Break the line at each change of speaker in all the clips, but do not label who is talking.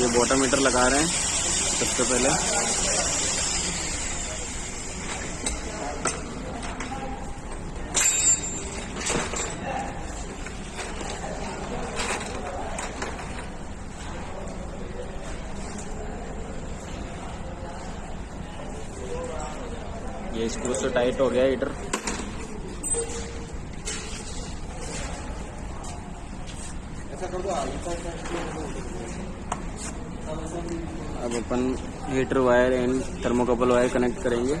ये bottom metre लगा रहे हैं, सबसे पहले। ये स्क्रू से टाइट हो गया हीटर अब अपन heater wire and thermocouple wire connect करेंगे।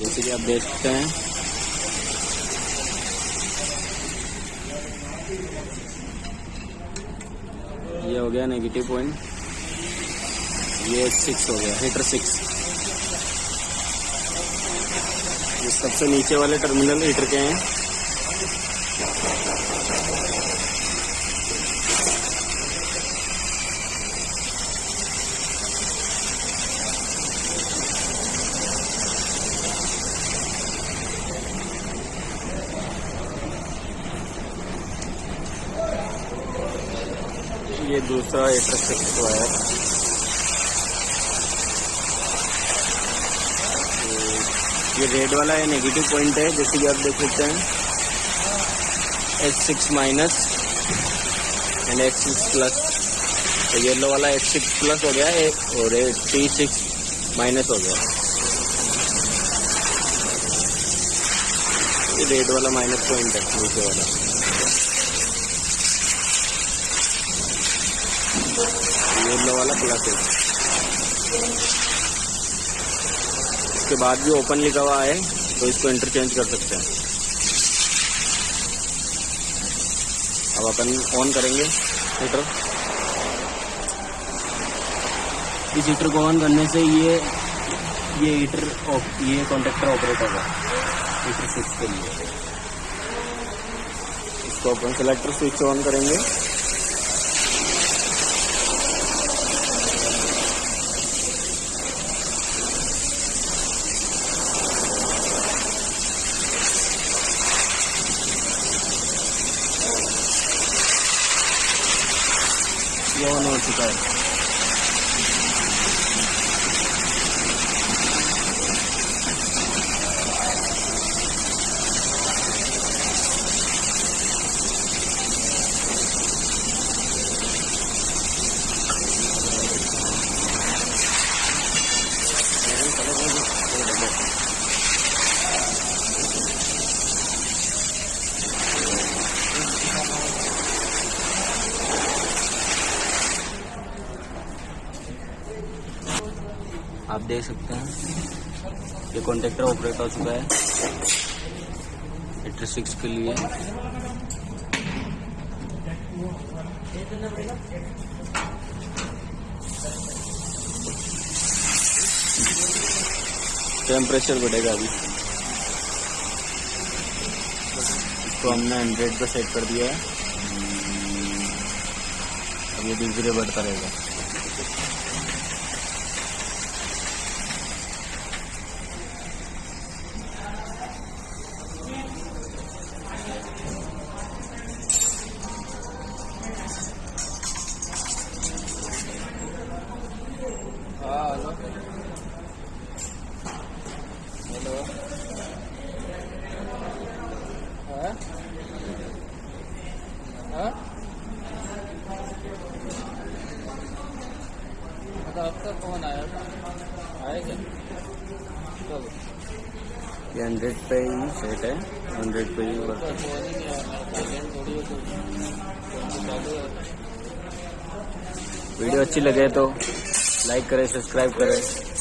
जैसे कि आप देख सकते हैं। ये हो गया नेगेटिव पॉइंट ये सिक्स हो गया, हीटर सिक्स ये सबसे नीचे वाले टर्मिनल हीटर के हैं। ये दूसरा हीटर सिक्स वायर ये रेड वाला है नेगेटिव पॉइंट है, जैसे कि आप देख सकते हैं। H six minus and H six plus तो येलो वाला एच सिक्स प्लस हो गया है और टी सिक्स माइनस हो गया। ये रेड वाला माइनस पॉइंट है, नीचे वाला। येलो वाला प्लस है इसके बाद भी ओपन लिखा हुआ है तो इसको इंटरचेंज कर सकते हैं। अब अपन ऑन करेंगे हीटर इस हीटर को ऑन करने से ये ये हीटर ये कॉन्ट्रेक्टर ऑपरेट होगा हीटर स्विच के लिए। इसको अपन सेलेक्टर स्विच ऑन करेंगे। ये ऑन हो चुका है आप देख सकते हैं। ये कॉन्ट्रेक्टर ऑपरेट हो चुका है। हीटर सिक्स के लिए। टेम्परेचर बढ़ेगा अभी। इसको हमने हंड्रेड पे सेट कर दिया है। अब ये धीरे धीरे बढ़ता रहेगा।
Hello hello. हाँ? हाँ? मतलब फ़ोन आया
ये हंड्रेड पे ही सेट है। हंड्रेड पे ही वर्क
तो
वीडियो अच्छी लगे तो। लाइक करें सब्सक्राइब करें।